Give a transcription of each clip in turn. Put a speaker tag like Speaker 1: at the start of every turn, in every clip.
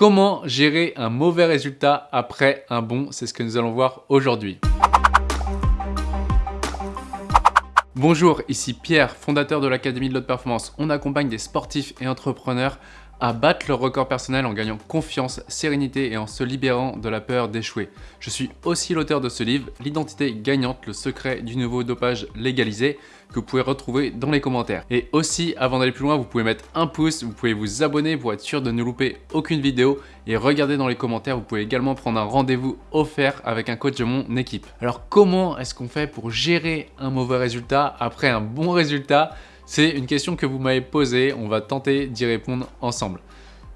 Speaker 1: Comment gérer un mauvais résultat après un bon C'est ce que nous allons voir aujourd'hui. Bonjour, ici Pierre, fondateur de l'Académie de l'Haute Performance. On accompagne des sportifs et entrepreneurs à battre leur record personnel en gagnant confiance, sérénité et en se libérant de la peur d'échouer. Je suis aussi l'auteur de ce livre, L'identité gagnante, le secret du nouveau dopage légalisé, que vous pouvez retrouver dans les commentaires. Et aussi, avant d'aller plus loin, vous pouvez mettre un pouce, vous pouvez vous abonner pour être sûr de ne louper aucune vidéo et regardez dans les commentaires, vous pouvez également prendre un rendez-vous offert avec un coach de mon équipe. Alors comment est-ce qu'on fait pour gérer un mauvais résultat après un bon résultat? C'est une question que vous m'avez posée, on va tenter d'y répondre ensemble.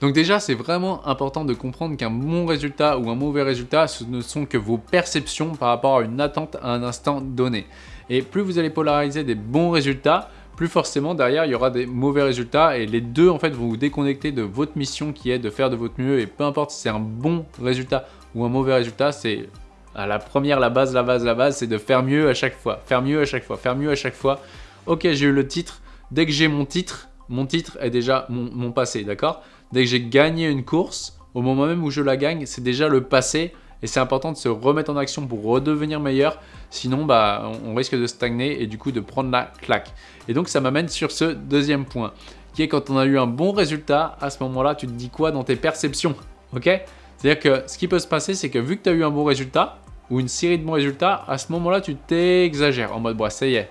Speaker 1: Donc déjà, c'est vraiment important de comprendre qu'un bon résultat ou un mauvais résultat, ce ne sont que vos perceptions par rapport à une attente à un instant donné. Et plus vous allez polariser des bons résultats, plus forcément derrière il y aura des mauvais résultats et les deux en fait vont vous déconnecter de votre mission qui est de faire de votre mieux et peu importe si c'est un bon résultat ou un mauvais résultat, c'est à la première, la base, la base, la base, c'est de faire mieux à chaque fois, faire mieux à chaque fois, faire mieux à chaque fois. Ok, j'ai eu le titre, dès que j'ai mon titre, mon titre est déjà mon, passé, d'accord? Dès que j'ai gagné une course, au moment même où je la gagne, c'est déjà le passé et c'est important de se remettre en action pour redevenir meilleur. Sinon, bah, on risque de stagner et du coup de prendre la claque. Et donc, ça m'amène sur ce deuxième point, qui est quand on a eu un bon résultat, à ce moment-là, tu te dis quoi dans tes perceptions Ok? C'est-à-dire que ce qui peut se passer, c'est que vu que tu as eu un bon résultat, ou une série de bons résultats, à ce moment-là, tu t'exagères en mode, bah, ça y est,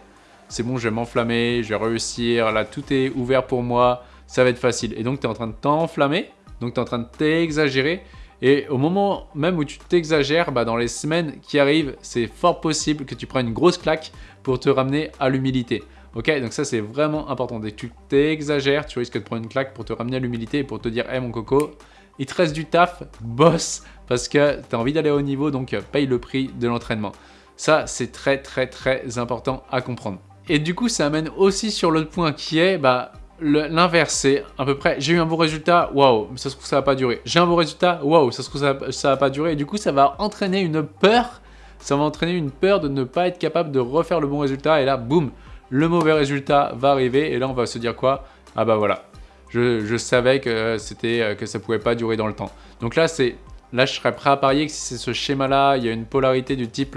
Speaker 1: c'est bon, je vais m'enflammer, je vais réussir, là tout est ouvert pour moi, ça va être facile. Et donc tu es en train de t'enflammer, donc tu es en train de t'exagérer. Et au moment même où tu t'exagères, bah, dans les semaines qui arrivent, c'est fort possible que tu prennes une grosse claque pour te ramener à l'humilité. Ok, donc ça c'est vraiment important. Dès que tu t'exagères, tu risques de prendre une claque pour te ramener à l'humilité et pour te dire, hé mon coco, il te reste du taf, boss, parce que tu as envie d'aller au niveau, donc paye le prix de l'entraînement. Ça, c'est très très très important à comprendre. Et du coup, ça amène aussi sur l'autre point qui est bah, l'inverse. C'est à peu près, j'ai eu un bon résultat, waouh, ça se trouve ça va pas durer. J'ai un bon résultat, waouh, ça se trouve ça, ça va pas durer. Et du coup, ça va entraîner une peur, ça va entraîner une peur de ne pas être capable de refaire le bon résultat. Et là, boum, le mauvais résultat va arriver. Et là, on va se dire quoi? Ah bah voilà, je, savais que, c'était que ça pouvait pas durer dans le temps. Donc là, c'est là, je serais prêt à parier que si c'est ce schéma-là, il y a une polarité du type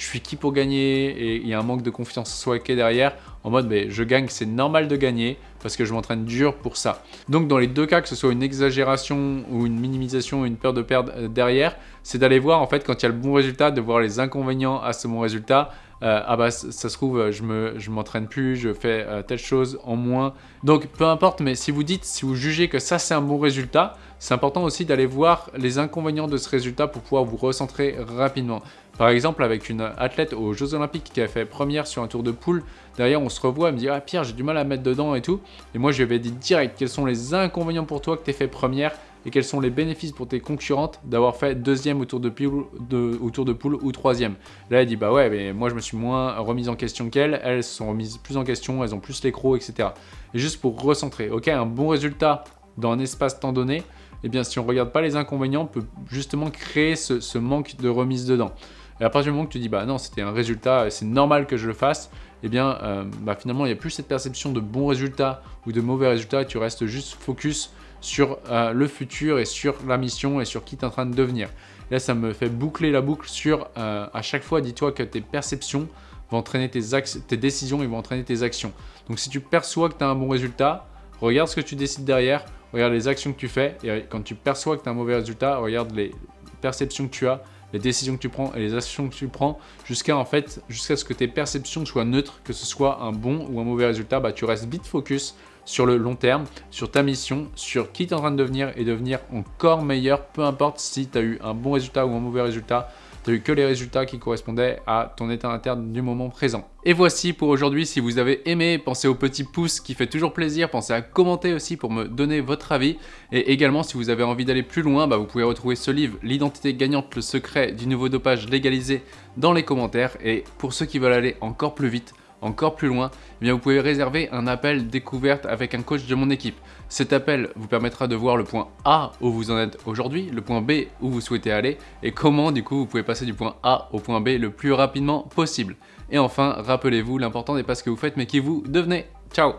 Speaker 1: je suis qui pour gagner et il y a un manque de confiance soit derrière en mode mais je gagne, c'est normal de gagner parce que je m'entraîne dur pour ça. Donc dans les deux cas, que ce soit une exagération ou une minimisation une peur de perdre euh, derrière, c'est d'aller voir en fait quand il y a le bon résultat, de voir les inconvénients à ce bon résultat. Euh, ah bah ça, se trouve, je me je m'entraîne plus, je fais euh, telle chose en moins. Donc peu importe, mais si vous dites, si vous jugez que ça c'est un bon résultat, c'est important aussi d'aller voir les inconvénients de ce résultat pour pouvoir vous recentrer rapidement. Par exemple, avec une athlète aux Jeux Olympiques qui a fait première sur un tour de poule, derrière on se revoit, elle me dit « Ah Pierre, j'ai du mal à mettre dedans et tout ». Et moi je lui avais dit direct quels sont les inconvénients pour toi que tu fait première et quels sont les bénéfices pour tes concurrentes d'avoir fait deuxième au tour de, poule, de poule ou troisième. Là elle dit « Bah ouais, mais moi je me suis moins remise en question qu'elle, elles se sont remises plus en question, elles ont plus l'écro, etc. » Et juste pour recentrer, ok, un bon résultat dans un espace-temps donné, eh bien si on ne regarde pas les inconvénients, on peut justement créer ce manque de remise dedans. Et à partir du moment que tu dis, bah non, c'était un résultat, c'est normal que je le fasse, eh bien, euh, bah, finalement, il n'y a plus cette perception de bons résultats ou de mauvais résultats, tu restes juste focus sur euh, le futur et sur la mission et sur qui tu es en train de devenir. là, ça me fait boucler la boucle sur, euh, à chaque fois, dis-toi que tes perceptions vont entraîner tes, décisions et vont entraîner tes actions. Donc, si tu perçois que tu as un bon résultat, regarde ce que tu décides derrière, regarde les actions que tu fais, et quand tu perçois que tu as un mauvais résultat, regarde les perceptions que tu as, les décisions que tu prends et les actions que tu prends jusqu'à en fait jusqu'à ce que tes perceptions soient neutres, que ce soit un bon ou un mauvais résultat, bah, tu restes vite focus sur le long terme, sur ta mission, sur qui tu es en train de devenir et devenir encore meilleur, peu importe si tu as eu un bon résultat ou un mauvais résultat, tu n'as eu que les résultats qui correspondaient à ton état interne du moment présent. Et voici pour aujourd'hui, si vous avez aimé, pensez au petit pouce qui fait toujours plaisir, pensez à commenter aussi pour me donner votre avis. Et également, si vous avez envie d'aller plus loin, bah, vous pouvez retrouver ce livre, L'identité gagnante, le secret du nouveau dopage légalisé dans les commentaires. Et pour ceux qui veulent aller encore plus vite, encore plus loin, eh bien vous pouvez réserver un appel découverte avec un coach de mon équipe. Cet appel vous permettra de voir le point A où vous en êtes aujourd'hui, le point B où vous souhaitez aller et comment du coup vous pouvez passer du point A au point B le plus rapidement possible. Et enfin, rappelez-vous, l'important n'est pas ce que vous faites mais qui vous devenez. Ciao